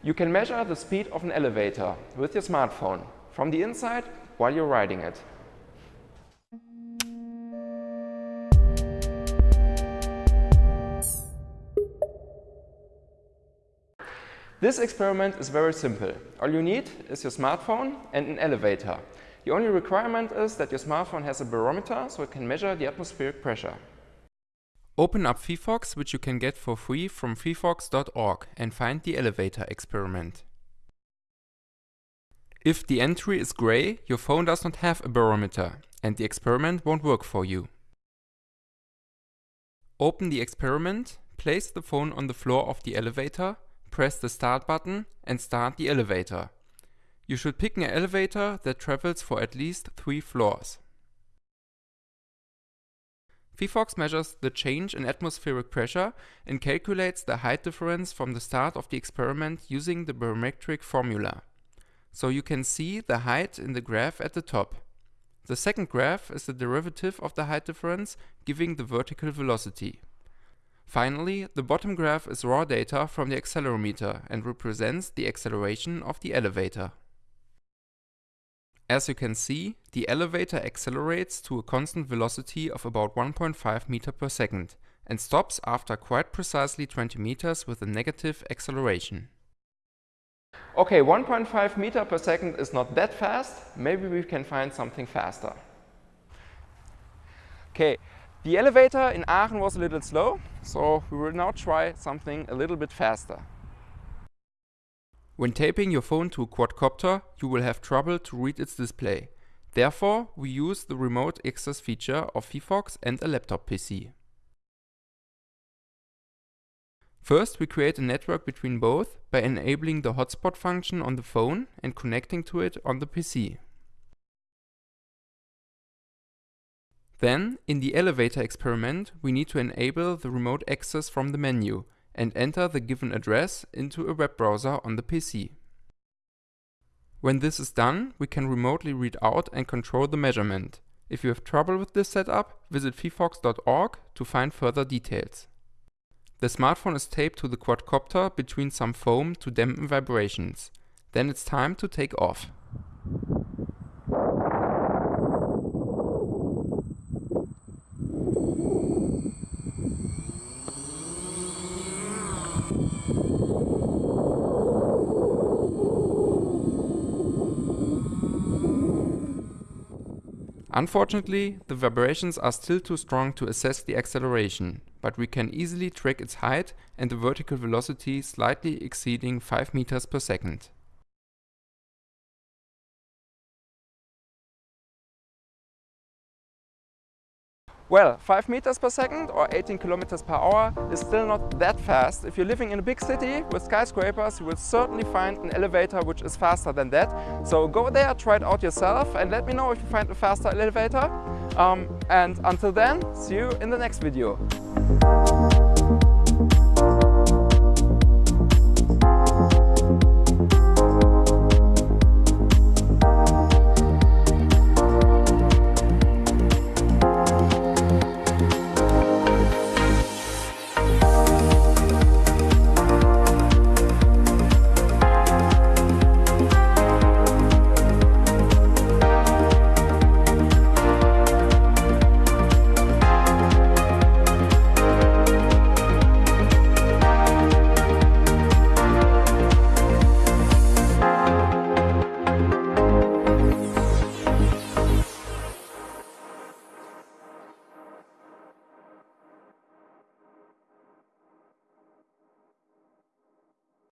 You can measure the speed of an elevator with your smartphone from the inside while you're riding it. This experiment is very simple. All you need is your smartphone and an elevator. The only requirement is that your smartphone has a barometer so it can measure the atmospheric pressure. Open up phyphox, which you can get for free from phyphox.org and find the elevator experiment. If the entry is gray, your phone does not have a barometer and the experiment won't work for you. Open the experiment, place the phone on the floor of the elevator press the start button and start the elevator. You should pick an elevator that travels for at least 3 floors. Phyphox measures the change in atmospheric pressure and calculates the height difference from the start of the experiment using the barometric formula. So you can see the height in the graph at the top. The second graph is the derivative of the height difference giving the vertical velocity. Finally, the bottom graph is raw data from the accelerometer and represents the acceleration of the elevator. As you can see, the elevator accelerates to a constant velocity of about 1.5 meter per second and stops after quite precisely 20 meters with a negative acceleration. Okay, 1.5 meter per second is not that fast. Maybe we can find something faster. Okay, the elevator in Aachen was a little slow, so we will now try something a little bit faster. When taping your phone to a quadcopter, you will have trouble to read its display. Therefore, we use the remote access feature of phyphox and a laptop PC. First, we create a network between both by enabling the hotspot function on the phone and connecting to it on the PC. Then, in the elevator experiment, we need to enable the remote access from the menu and enter the given address into a web browser on the PC. When this is done, we can remotely read out and control the measurement. If you have trouble with this setup, visit phyphox.org to find further details. The smartphone is taped to the quadcopter between some foam to dampen vibrations. Then it's time to take off. Unfortunately, the vibrations are still too strong to assess the acceleration, but we can easily track its height and the vertical velocity slightly exceeding 5 meters per second. Well, 5 meters per second or 18 kilometers per hour is still not that fast. If you're living in a big city with skyscrapers, you will certainly find an elevator which is faster than that. So go there, try it out yourself and let me know if you find a faster elevator. Um, and until then, see you in the next video.